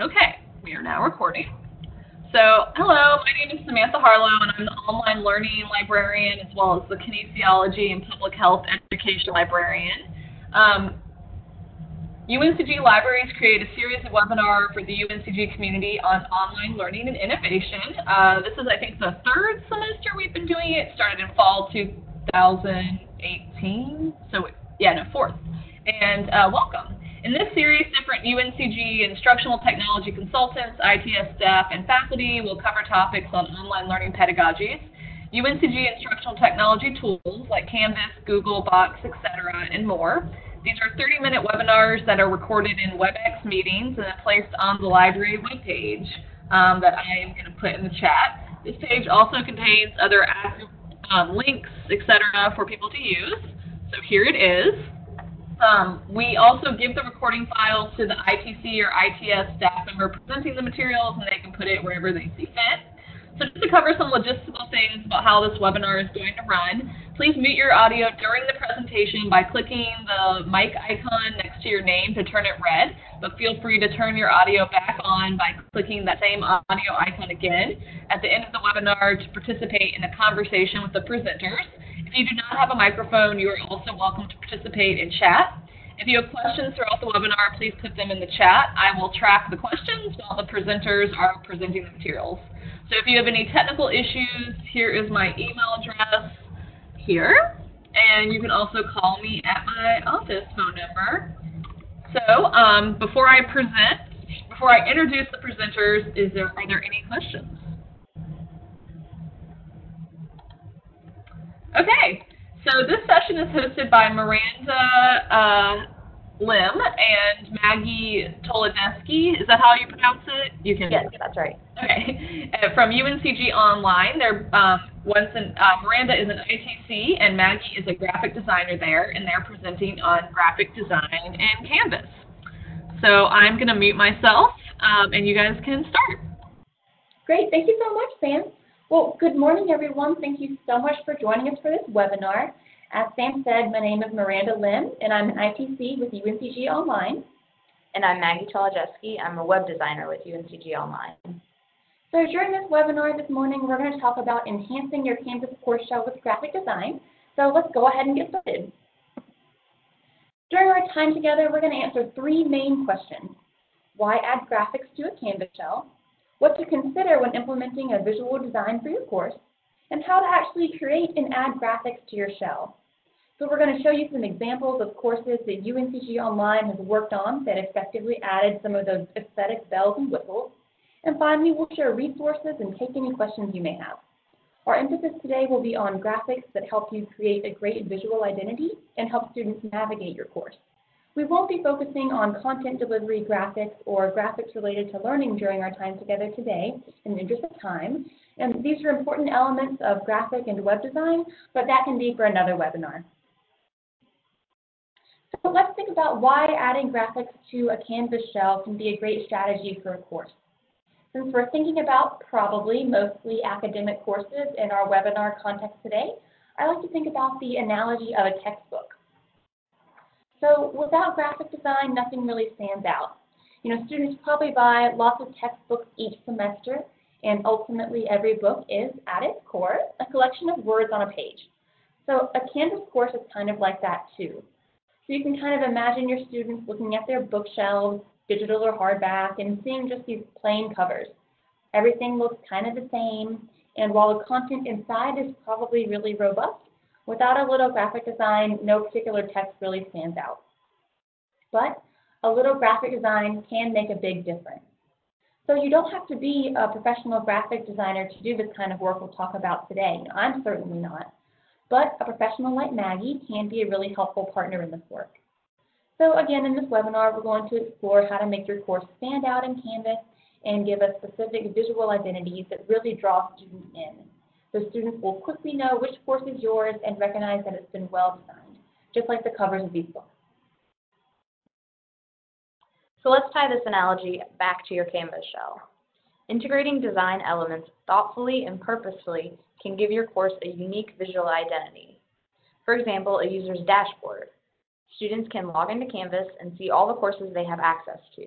Okay, we are now recording. So, hello, my name is Samantha Harlow, and I'm the online learning librarian as well as the kinesiology and public health education librarian. Um, UNCG Libraries create a series of webinars for the UNCG community on online learning and innovation. Uh, this is, I think, the third semester we've been doing it. it started in fall 2018, so yeah, no, fourth. And uh, welcome. In this series, different UNCG instructional technology consultants, ITS staff, and faculty will cover topics on online learning pedagogies, UNCG instructional technology tools like Canvas, Google, Box, etc., and more. These are 30-minute webinars that are recorded in WebEx meetings and then placed on the library webpage um, that I am going to put in the chat. This page also contains other um, links, etc., for people to use. So here it is. Um, we also give the recording files to the ITC or ITS staff member presenting the materials, and they can put it wherever they see fit. So just to cover some logistical things about how this webinar is going to run, please mute your audio during the presentation by clicking the mic icon next to your name to turn it red, but feel free to turn your audio back on by clicking that same audio icon again at the end of the webinar to participate in a conversation with the presenters. If you do not have a microphone, you are also welcome to participate in chat. If you have questions throughout the webinar, please put them in the chat. I will track the questions while the presenters are presenting the materials. So if you have any technical issues, here is my email address here. And you can also call me at my office phone number. So um, before I present, before I introduce the presenters, is there, are there any questions? Okay, so this session is hosted by Miranda uh, Lim and Maggie Tolodeski. Is that how you pronounce it? You can. Yes, that's right. Okay, uh, from UNCG Online. They're um, once an, uh, Miranda is an ITC and Maggie is a graphic designer there, and they're presenting on graphic design and Canvas. So I'm going to mute myself, um, and you guys can start. Great, thank you so much, Sam. Well, good morning, everyone. Thank you so much for joining us for this webinar. As Sam said, my name is Miranda Lim, and I'm an ITC with UNCG Online. And I'm Maggie Tolojeski. I'm a web designer with UNCG Online. So during this webinar this morning, we're going to talk about enhancing your Canvas course shell with graphic design. So let's go ahead and get started. During our time together, we're going to answer three main questions. Why add graphics to a Canvas shell? What to consider when implementing a visual design for your course, and how to actually create and add graphics to your shell. So we're going to show you some examples of courses that UNCG Online has worked on that effectively added some of those aesthetic bells and whistles. And finally, we'll share resources and take any questions you may have. Our emphasis today will be on graphics that help you create a great visual identity and help students navigate your course. We won't be focusing on content delivery graphics or graphics related to learning during our time together today in the interest of time. And these are important elements of graphic and web design, but that can be for another webinar. So let's think about why adding graphics to a Canvas shell can be a great strategy for a course. Since we're thinking about probably mostly academic courses in our webinar context today, I like to think about the analogy of a textbook. So without graphic design, nothing really stands out. You know, students probably buy lots of textbooks each semester, and ultimately every book is, at its core, a collection of words on a page. So a Canvas course is kind of like that too. So you can kind of imagine your students looking at their bookshelves, digital or hardback, and seeing just these plain covers. Everything looks kind of the same, and while the content inside is probably really robust, Without a little graphic design, no particular text really stands out. But a little graphic design can make a big difference. So you don't have to be a professional graphic designer to do this kind of work we'll talk about today. I'm certainly not. But a professional like Maggie can be a really helpful partner in this work. So again, in this webinar, we're going to explore how to make your course stand out in Canvas and give us specific visual identities that really draw students in. The students will quickly know which course is yours and recognize that it's been well designed, just like the covers of these books. So let's tie this analogy back to your Canvas shell. Integrating design elements thoughtfully and purposefully can give your course a unique visual identity. For example, a user's dashboard. Students can log into Canvas and see all the courses they have access to.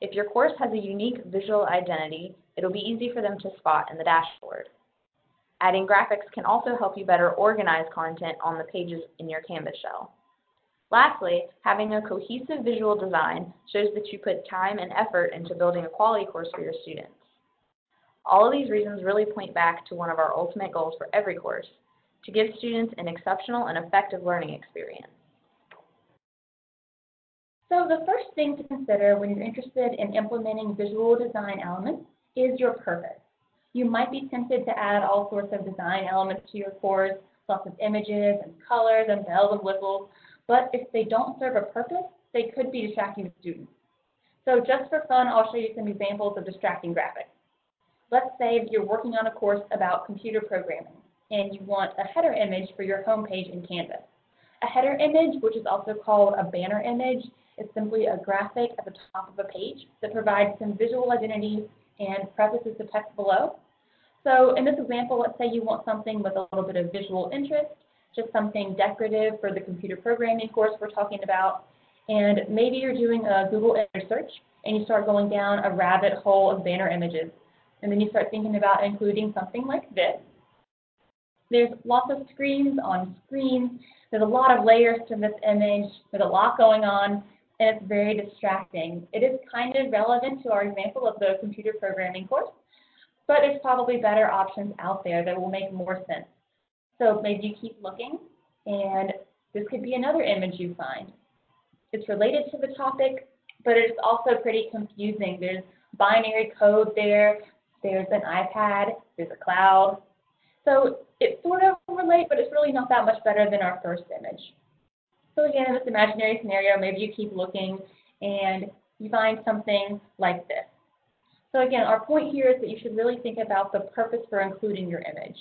If your course has a unique visual identity, it'll be easy for them to spot in the dashboard. Adding graphics can also help you better organize content on the pages in your Canvas shell. Lastly, having a cohesive visual design shows that you put time and effort into building a quality course for your students. All of these reasons really point back to one of our ultimate goals for every course, to give students an exceptional and effective learning experience. So the first thing to consider when you're interested in implementing visual design elements is your purpose. You might be tempted to add all sorts of design elements to your course, lots of images and colors and bells and whistles, but if they don't serve a purpose, they could be distracting to students. So just for fun, I'll show you some examples of distracting graphics. Let's say you're working on a course about computer programming and you want a header image for your home page in Canvas. A header image, which is also called a banner image, is simply a graphic at the top of a page that provides some visual identity and prefaces the text below. So in this example, let's say you want something with a little bit of visual interest, just something decorative for the computer programming course we're talking about. And maybe you're doing a Google image search and you start going down a rabbit hole of banner images. And then you start thinking about including something like this. There's lots of screens on screens. There's a lot of layers to this image. There's a lot going on and it's very distracting. It is kind of relevant to our example of the computer programming course, but there's probably better options out there that will make more sense. So maybe you keep looking, and this could be another image you find. It's related to the topic, but it's also pretty confusing. There's binary code there, there's an iPad, there's a cloud. So it's sort of relate, but it's really not that much better than our first image. So again, in this imaginary scenario, maybe you keep looking and you find something like this. So again, our point here is that you should really think about the purpose for including your image.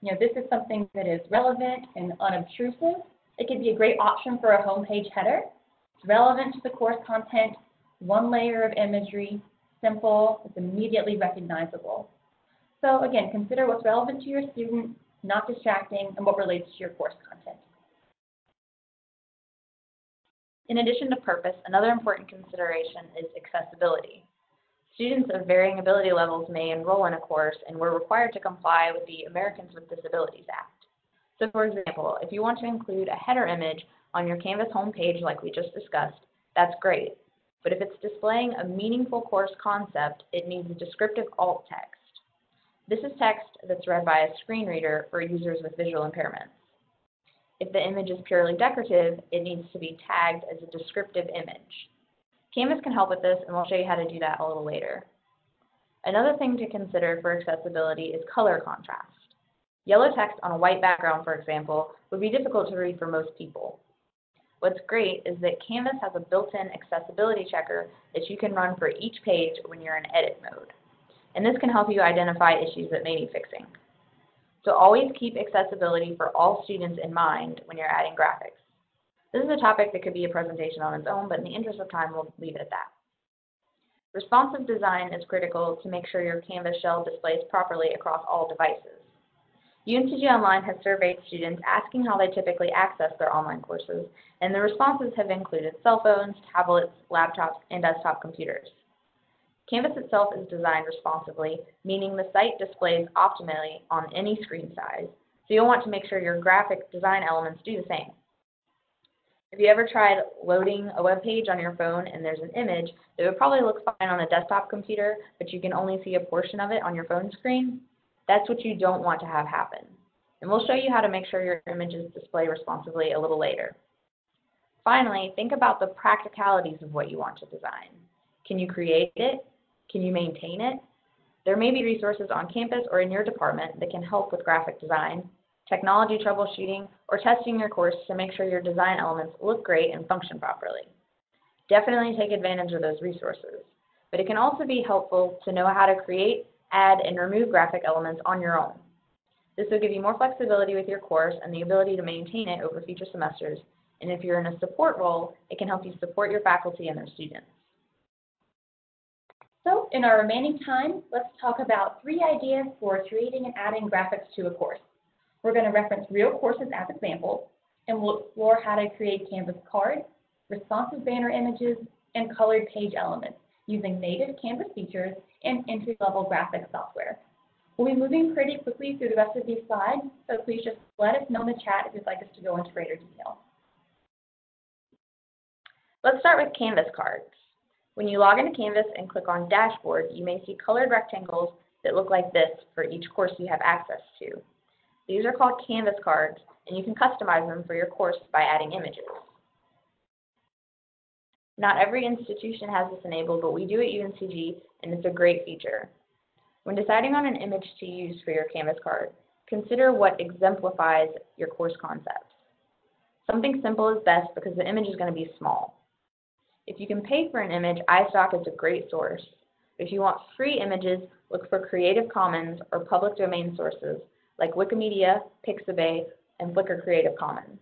You know, this is something that is relevant and unobtrusive. It could be a great option for a homepage header. It's relevant to the course content, one layer of imagery, simple, it's immediately recognizable. So again, consider what's relevant to your student, not distracting, and what relates to your course content. In addition to purpose, another important consideration is accessibility. Students of varying ability levels may enroll in a course and we're required to comply with the Americans with Disabilities Act. So for example, if you want to include a header image on your Canvas homepage like we just discussed, that's great. But if it's displaying a meaningful course concept, it needs descriptive alt text. This is text that's read by a screen reader for users with visual impairments. If the image is purely decorative, it needs to be tagged as a descriptive image. Canvas can help with this, and we'll show you how to do that a little later. Another thing to consider for accessibility is color contrast. Yellow text on a white background, for example, would be difficult to read for most people. What's great is that Canvas has a built-in accessibility checker that you can run for each page when you're in edit mode. And this can help you identify issues that may need fixing. So always keep accessibility for all students in mind when you're adding graphics. This is a topic that could be a presentation on its own, but in the interest of time, we'll leave it at that. Responsive design is critical to make sure your Canvas shell displays properly across all devices. UNCG Online has surveyed students asking how they typically access their online courses, and the responses have included cell phones, tablets, laptops, and desktop computers. Canvas itself is designed responsively, meaning the site displays optimally on any screen size, so you'll want to make sure your graphic design elements do the same. Have you ever tried loading a web page on your phone and there's an image that would probably look fine on a desktop computer, but you can only see a portion of it on your phone screen? That's what you don't want to have happen. And we'll show you how to make sure your images display responsively a little later. Finally, think about the practicalities of what you want to design. Can you create it? Can you maintain it? There may be resources on campus or in your department that can help with graphic design, technology troubleshooting, or testing your course to make sure your design elements look great and function properly. Definitely take advantage of those resources, but it can also be helpful to know how to create, add, and remove graphic elements on your own. This will give you more flexibility with your course and the ability to maintain it over future semesters, and if you're in a support role, it can help you support your faculty and their students. So in our remaining time, let's talk about three ideas for creating and adding graphics to a course. We're going to reference real courses as examples, and we'll explore how to create Canvas cards, responsive banner images, and colored page elements using native Canvas features and entry-level graphics software. We'll be moving pretty quickly through the rest of these slides, so please just let us know in the chat if you'd like us to go into greater detail. Let's start with Canvas cards. When you log into Canvas and click on Dashboard, you may see colored rectangles that look like this for each course you have access to. These are called Canvas cards, and you can customize them for your course by adding images. Not every institution has this enabled, but we do at UNCG, and it's a great feature. When deciding on an image to use for your Canvas card, consider what exemplifies your course concepts. Something simple is best because the image is going to be small. If you can pay for an image, iStock is a great source. If you want free images, look for Creative Commons or public domain sources like Wikimedia, Pixabay, and Flickr Creative Commons.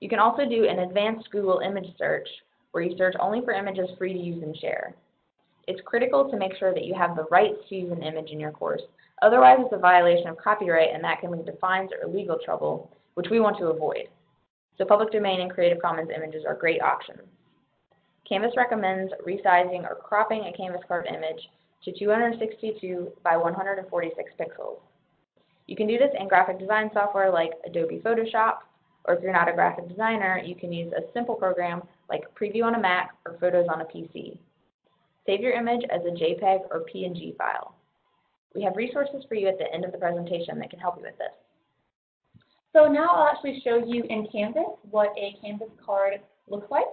You can also do an advanced Google image search where you search only for images free to use and share. It's critical to make sure that you have the rights to use an image in your course. Otherwise, it's a violation of copyright and that can lead to fines or legal trouble, which we want to avoid. So public domain and Creative Commons images are great options. Canvas recommends resizing or cropping a Canvas card image to 262 by 146 pixels. You can do this in graphic design software like Adobe Photoshop, or if you're not a graphic designer, you can use a simple program like Preview on a Mac or Photos on a PC. Save your image as a JPEG or PNG file. We have resources for you at the end of the presentation that can help you with this. So now I'll actually show you in Canvas what a Canvas card looks like.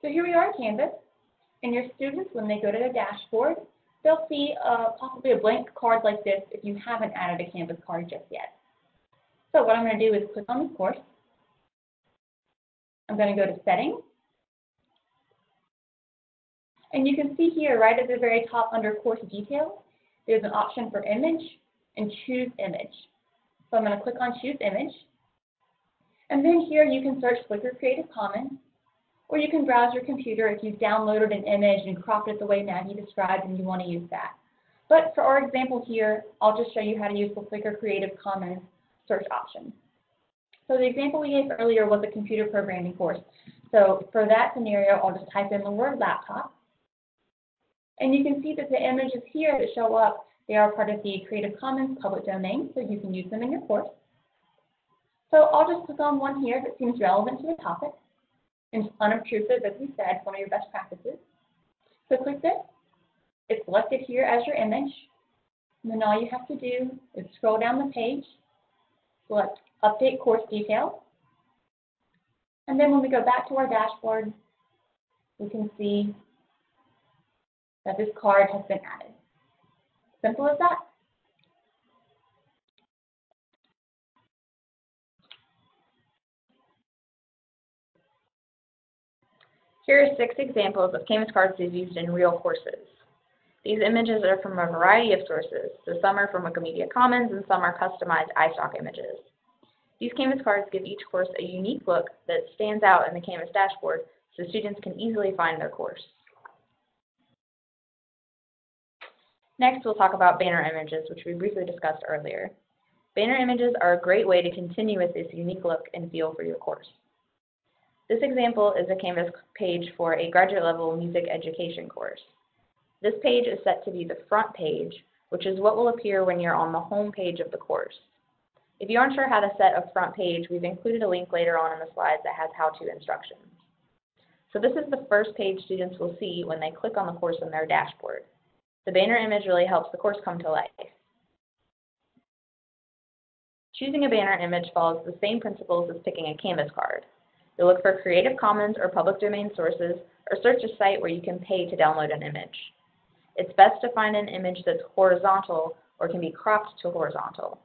So here we are in Canvas, and your students, when they go to their dashboard, they'll see uh, possibly a blank card like this if you haven't added a Canvas card just yet. So what I'm going to do is click on this course. I'm going to go to Settings. And you can see here right at the very top under Course Details, there's an option for Image and Choose Image. So I'm going to click on Choose Image. And then here you can search Flickr Creative Commons, or you can browse your computer if you've downloaded an image and cropped it the way Maggie described and you want to use that. But for our example here, I'll just show you how to use the Flickr Creative Commons search option. So the example we gave earlier was a computer programming course. So for that scenario, I'll just type in the word laptop. And you can see that the images here that show up, they are part of the Creative Commons public domain, so you can use them in your course. So I'll just click on one here that seems relevant to the topic and unobtrusive, as we said, one of your best practices. So click this. It's selected here as your image. And then all you have to do is scroll down the page, select Update Course Details. And then when we go back to our dashboard, we can see that this card has been added. Simple as that. Here are six examples of Canvas cards used in real courses. These images are from a variety of sources, so some are from Wikimedia Commons and some are customized iStock images. These Canvas cards give each course a unique look that stands out in the Canvas dashboard so students can easily find their course. Next, we'll talk about banner images, which we briefly discussed earlier. Banner images are a great way to continue with this unique look and feel for your course. This example is a Canvas page for a graduate level music education course. This page is set to be the front page, which is what will appear when you're on the home page of the course. If you aren't sure how to set a front page, we've included a link later on in the slides that has how-to instructions. So this is the first page students will see when they click on the course in their dashboard. The banner image really helps the course come to life. Choosing a banner image follows the same principles as picking a Canvas card. You'll look for Creative Commons or public domain sources, or search a site where you can pay to download an image. It's best to find an image that's horizontal or can be cropped to horizontal.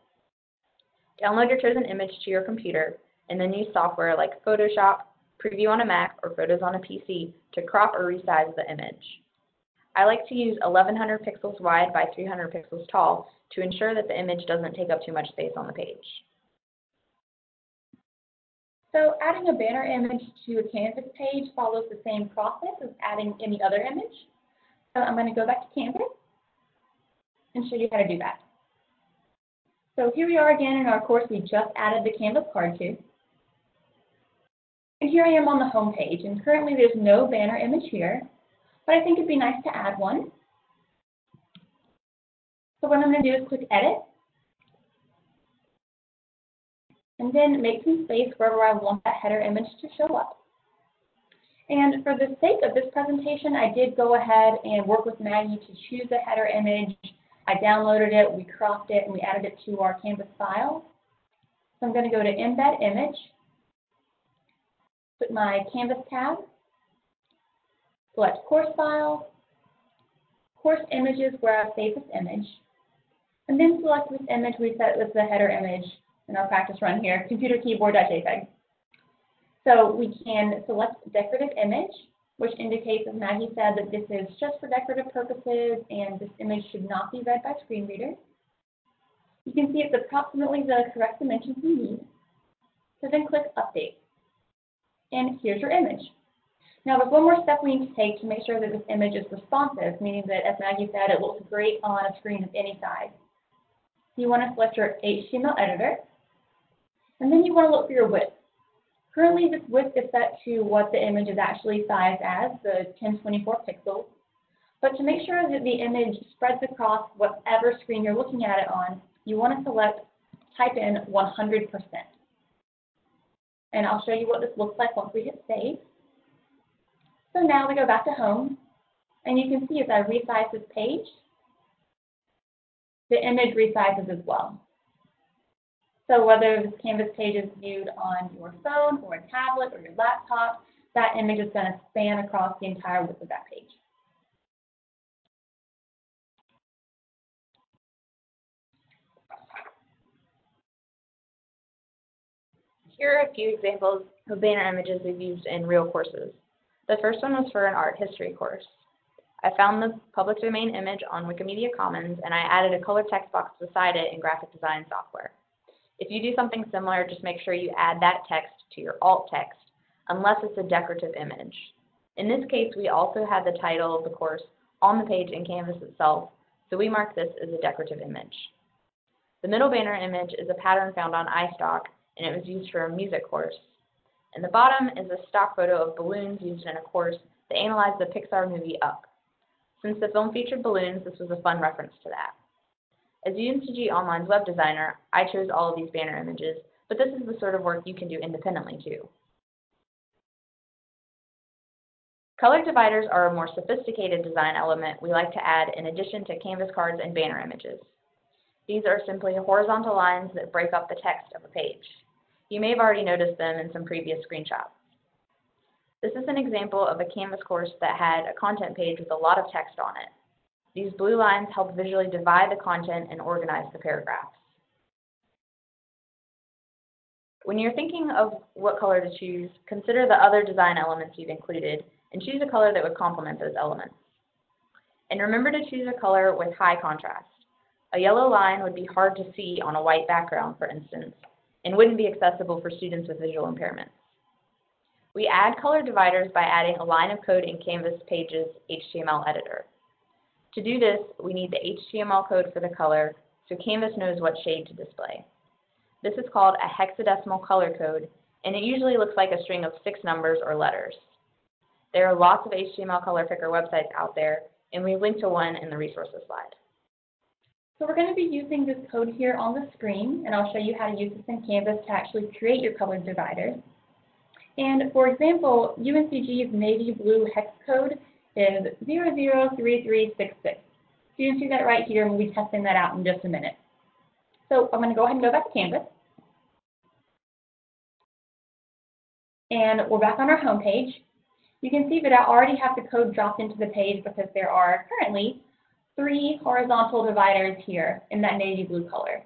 Download your chosen image to your computer, and then use software like Photoshop, Preview on a Mac, or Photos on a PC to crop or resize the image. I like to use 1100 pixels wide by 300 pixels tall to ensure that the image doesn't take up too much space on the page. So adding a banner image to a Canvas page follows the same process as adding any other image. So I'm going to go back to Canvas and show you how to do that. So here we are again in our course we just added the Canvas card to. And here I am on the home page, and currently there's no banner image here. but I think it'd be nice to add one. So what I'm going to do is click Edit, and then make some space wherever I want that header image to show up. And for the sake of this presentation, I did go ahead and work with Maggie to choose a header image. I downloaded it, we cropped it, and we added it to our Canvas file. So I'm going to go to Embed Image, put my Canvas tab, select Course File, Course Images where I save this image, and then select this image we set as the header image in our practice run here, computer keyboard.jpg. So we can select decorative image, which indicates, as Maggie said, that this is just for decorative purposes and this image should not be read by screen readers. You can see it's approximately the correct dimensions we need. So then click Update. And here's your image. Now there's one more step we need to take to make sure that this image is responsive, meaning that, as Maggie said, it looks great on a screen of any size. So you want to select your HTML editor, and then you want to look for your width. Currently, this width is set to what the image is actually sized as, the 1024 pixels. But to make sure that the image spreads across whatever screen you're looking at it on, you want to select, type in 100%. And I'll show you what this looks like once we hit save. So now we go back to home, and you can see as I resize this page, the image resizes as well. So whether this Canvas page is viewed on your phone or a tablet or your laptop, that image is going to span across the entire width of that page. Here are a few examples of banner images we've used in real courses. The first one was for an art history course. I found the public domain image on Wikimedia Commons and I added a color text box beside it in graphic design software. If you do something similar, just make sure you add that text to your alt text, unless it's a decorative image. In this case, we also had the title of the course on the page in Canvas itself, so we mark this as a decorative image. The middle banner image is a pattern found on iStock, and it was used for a music course. And the bottom is a stock photo of balloons used in a course that analyzed the Pixar movie Up. Since the film featured balloons, this was a fun reference to that. As UNCG Online's web designer, I chose all of these banner images, but this is the sort of work you can do independently too. Color dividers are a more sophisticated design element we like to add in addition to canvas cards and banner images. These are simply horizontal lines that break up the text of a page. You may have already noticed them in some previous screenshots. This is an example of a Canvas course that had a content page with a lot of text on it. These blue lines help visually divide the content and organize the paragraphs. When you're thinking of what color to choose, consider the other design elements you've included and choose a color that would complement those elements. And remember to choose a color with high contrast. A yellow line would be hard to see on a white background, for instance, and wouldn't be accessible for students with visual impairments. We add color dividers by adding a line of code in Canvas Pages HTML editor. To do this, we need the HTML code for the color so Canvas knows what shade to display. This is called a hexadecimal color code, and it usually looks like a string of six numbers or letters. There are lots of HTML color picker websites out there, and we link to one in the resources slide. So we're going to be using this code here on the screen, and I'll show you how to use this in Canvas to actually create your color dividers. And for example, UNCG's navy blue hex code is 003366. So you can see that right here, and we'll be testing that out in just a minute. So I'm going to go ahead and go back to Canvas. And we're back on our home page. You can see that I already have the code dropped into the page because there are currently three horizontal dividers here in that navy blue color.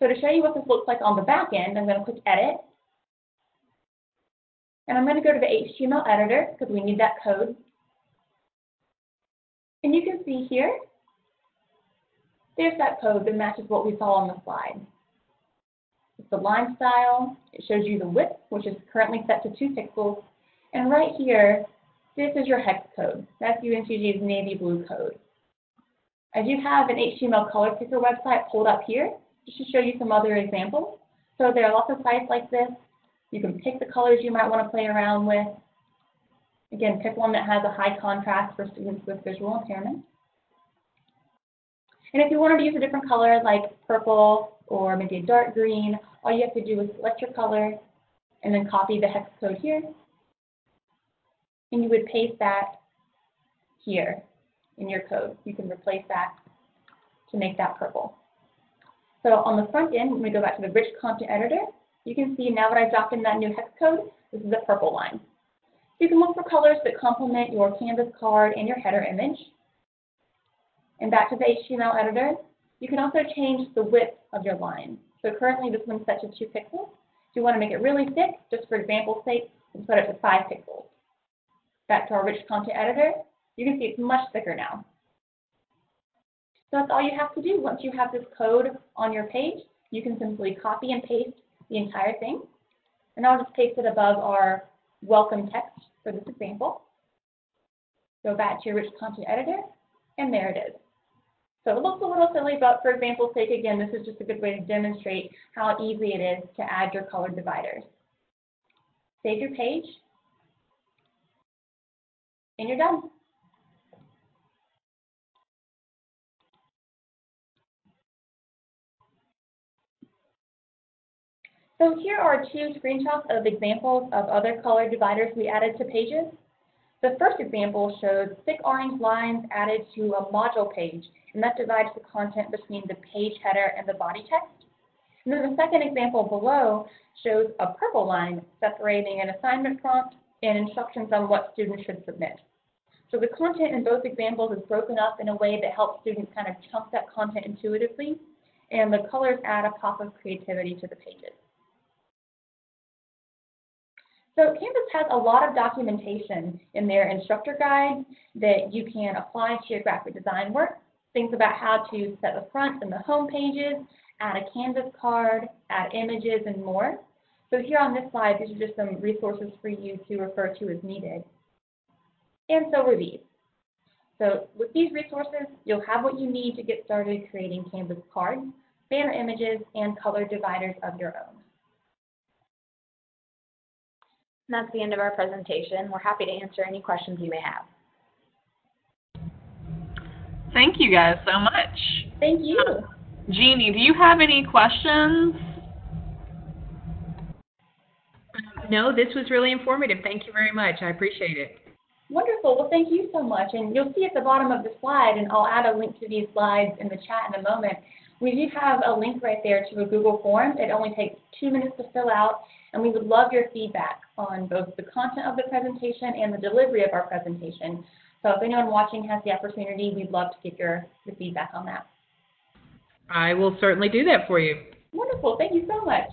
So to show you what this looks like on the back end, I'm going to click Edit. And I'm going to go to the HTML editor because we need that code. And you can see here, there's that code that matches what we saw on the slide. It's the line style. It shows you the width, which is currently set to 2 pixels. And right here, this is your hex code. That's UNCG's navy blue code. I do have an HTML color picker website pulled up here just to show you some other examples. So there are lots of sites like this. You can pick the colors you might want to play around with. Again, pick one that has a high contrast for students with visual impairment. And if you wanted to use a different color like purple or maybe a dark green, all you have to do is select your color and then copy the hex code here. And you would paste that here in your code. You can replace that to make that purple. So on the front end, when we go back to the rich content editor, you can see now that I've dropped in that new hex code, this is a purple line. You can look for colors that complement your Canvas card and your header image. And back to the HTML editor, you can also change the width of your line. So currently this one's set to 2 pixels. If you want to make it really thick, just for example's sake, we put it to 5 pixels. Back to our rich content editor, you can see it's much thicker now. So that's all you have to do. Once you have this code on your page, you can simply copy and paste the entire thing. And I'll just paste it above our welcome text for this example. Go back to your rich content editor, and there it is. So it looks a little silly, but for example's sake, again, this is just a good way to demonstrate how easy it is to add your color dividers. Save your page, and you're done. So here are two screenshots of examples of other color dividers we added to pages. The first example shows thick orange lines added to a module page, and that divides the content between the page header and the body text. And then the second example below shows a purple line separating an assignment prompt and instructions on what students should submit. So the content in both examples is broken up in a way that helps students kind of chunk that content intuitively, and the colors add a pop of creativity to the pages. So Canvas has a lot of documentation in their instructor guide that you can apply to your graphic design work. Things about how to set the front and the home pages, add a Canvas card, add images, and more. So here on this slide, these are just some resources for you to refer to as needed. And so are these. So with these resources, you'll have what you need to get started creating Canvas cards, banner images, and color dividers of your own. That's the end of our presentation. We're happy to answer any questions you may have. Thank you guys so much. Thank you. Uh, Jeannie, do you have any questions? No, this was really informative. Thank you very much. I appreciate it. Wonderful. Well, thank you so much. And you'll see at the bottom of the slide, and I'll add a link to these slides in the chat in a moment, we do have a link right there to a Google form. It only takes two minutes to fill out, and we would love your feedback on both the content of the presentation and the delivery of our presentation. So if anyone watching has the opportunity, we'd love to get your, your feedback on that. I will certainly do that for you. Wonderful. Thank you so much.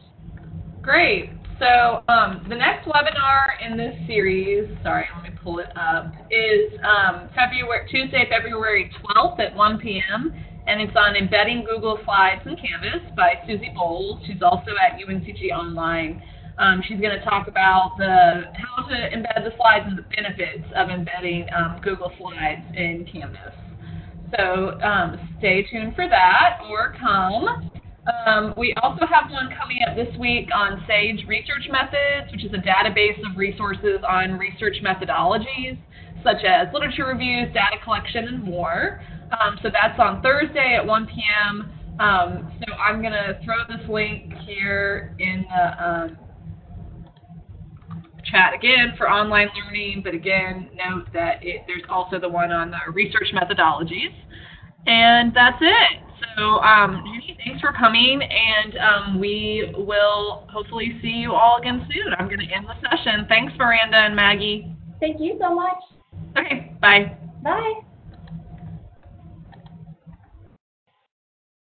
Great. So um, the next webinar in this series, sorry, let me pull it up, is um, February Tuesday, February 12th at 1 p.m. And it's on embedding Google Slides in Canvas by Susie Bowles. She's also at UNCG Online. Um, she's going to talk about the how to embed the slides and the benefits of embedding um, Google Slides in Canvas. So um, stay tuned for that or come. Um, we also have one coming up this week on SAGE Research Methods, which is a database of resources on research methodologies, such as literature reviews, data collection, and more. Um, so that's on Thursday at 1 p.m. Um, so I'm going to throw this link here in the chat again for online learning, but again, note that it, there's also the one on the research methodologies. And that's it. So, um, Judy, thanks for coming, and um, we will hopefully see you all again soon. I'm going to end the session. Thanks, Miranda and Maggie. Thank you so much. Okay, bye. Bye.